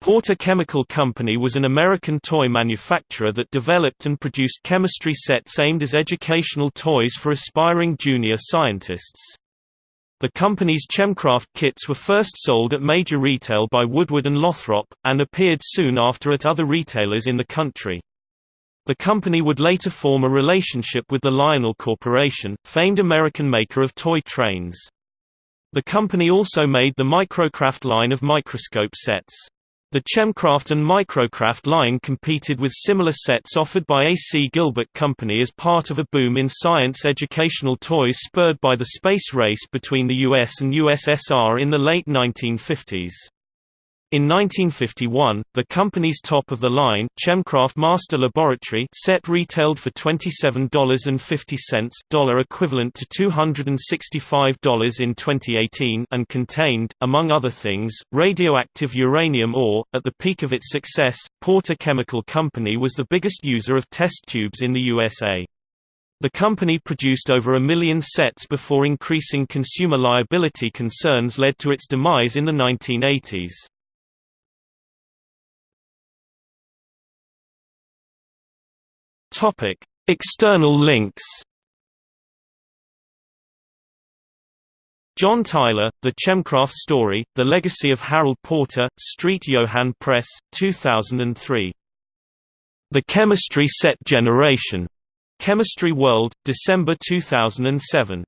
Porter Chemical Company was an American toy manufacturer that developed and produced chemistry sets aimed as educational toys for aspiring junior scientists. The company's Chemcraft kits were first sold at major retail by Woodward and Lothrop, and appeared soon after at other retailers in the country. The company would later form a relationship with the Lionel Corporation, famed American maker of toy trains. The company also made the Microcraft line of microscope sets. The Chemcraft and Microcraft line competed with similar sets offered by A. C. Gilbert Company as part of a boom in science educational toys spurred by the space race between the US and USSR in the late 1950s. In 1951, the company's top-of-the-line Chemcraft Master Laboratory set retailed for $27.50 equivalent to $265 in 2018 and contained, among other things, radioactive uranium ore. At the peak of its success, Porter Chemical Company was the biggest user of test tubes in the USA. The company produced over a million sets before increasing consumer liability concerns led to its demise in the 1980s. Topic: External links. John Tyler, The Chemcraft Story, The Legacy of Harold Porter, Street Johann Press, 2003. The Chemistry Set Generation. Chemistry World, December 2007.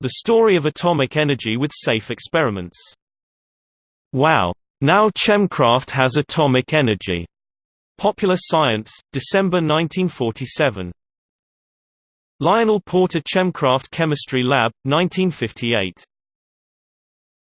The Story of Atomic Energy with Safe Experiments. Wow! Now Chemcraft has atomic energy. Popular Science, December 1947. Lionel Porter Chemcraft Chemistry Lab, 1958.